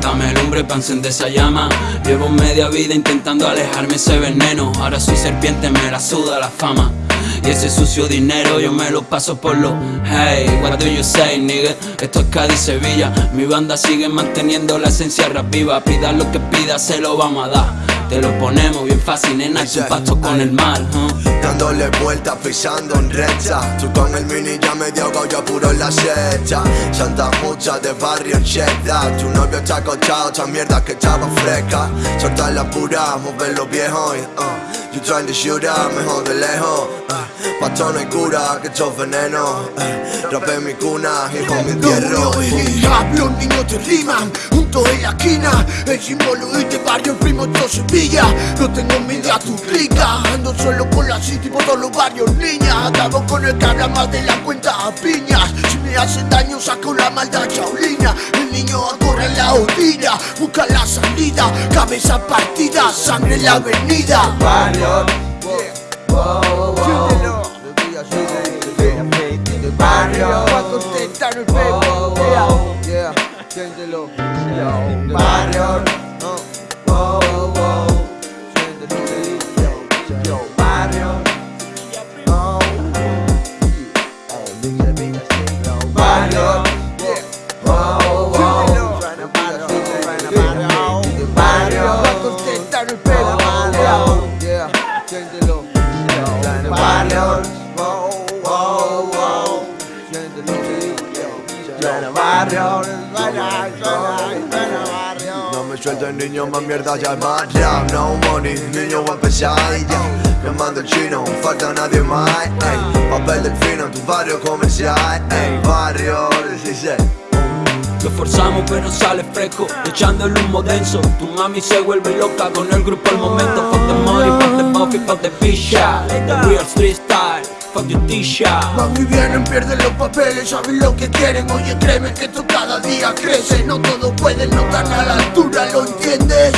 Dame lumbre para encender esa llama. Llevo media vida intentando alejarme ese veneno. Ahora soy serpiente, me la suda la fama y ese sucio dinero yo me lo paso por lo Hey, what do you say, nigga? Esto es Cádiz, Sevilla. Mi banda sigue manteniendo la esencia rap viva. Pida lo que pida, se lo vamos a dar. Te lo ponemos bien fácil, nena, un pasto con el mar Dándole vueltas, pisando en recha Tú con el mini ya medio ahogo, yo puro en la secha Santa mucha de barrio en Cheddar Tu novio está acochado, esta mierda que estaba fresca. Soltar la pura, mover los viejos uh, You trying to shoot up, mejor de lejos. Uh, Pato no hay cura, que es veneno. Uh, Rapé mi cuna, hijo mi entierro. Los niños te riman, juntos en la esquina El símbolo de este barrio, primo todo Sevilla No tengo envidia a tu rica Ando solo con la city por todos los barrios, niña. Acabo con el que habla más de la cuenta a piñas. Si me hacen daño saco la maldad chaulina. El niño corre en la orilla Busca la salida, cabeza partida Sangre en la avenida. Barrio, Barrio, siéntelo, barrio, barrio, No me suelto el niño, más mierda ya más rap No money, niño va a empezar ya. Llamando el chino, falta nadie más ey. Papel del fino en tu barrio comercial ey. Barrio 16 Lo forzamos pero sale fresco. Echando el humo denso. Tu mami se vuelve loca con el grupo al momento. Fuck the money, fuck the buffy, fuck the pisha The real street style, fuck your t-shirt. Van y vienen, pierden los papeles, saben lo que quieren. Oye, créeme que esto cada día crece. No todos pueden, no están a la altura, ¿lo entiendes?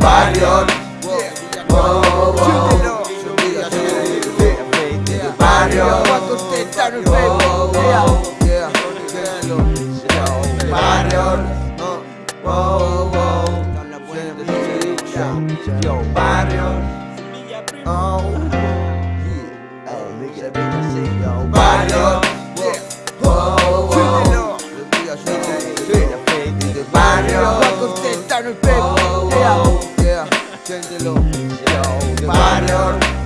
Barrio, Pa' barrio, barrio, barrio, Pa' contentar el pego, yeah, siéntelo, barrio,